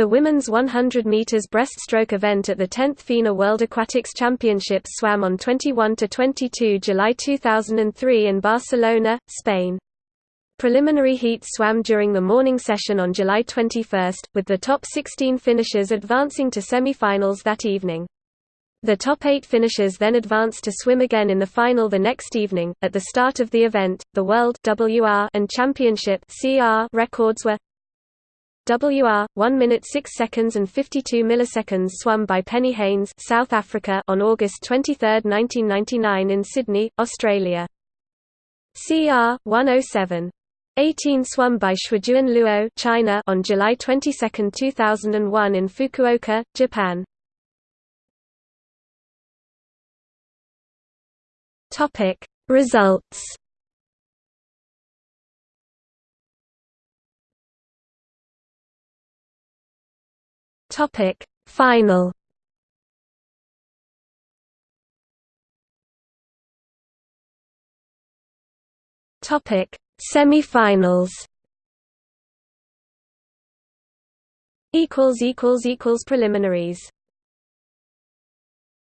The women's 100 meters breaststroke event at the 10th FINA World Aquatics Championships swam on 21 to 22 July 2003 in Barcelona, Spain. Preliminary heats swam during the morning session on July 21, with the top 16 finishers advancing to semi-finals that evening. The top eight finishers then advanced to swim again in the final the next evening. At the start of the event, the World WR and Championship CR records were WR 1 minute 6 seconds and 52 milliseconds swum by Penny Heyns, South Africa on August 23, 1999 in Sydney, Australia. CR 107 18 swum by Xuejuan Luo, China on July 22, 2001 in Fukuoka, Japan. Topic Results Topic. Final. Topic. Semi-finals. Equals equals equals preliminaries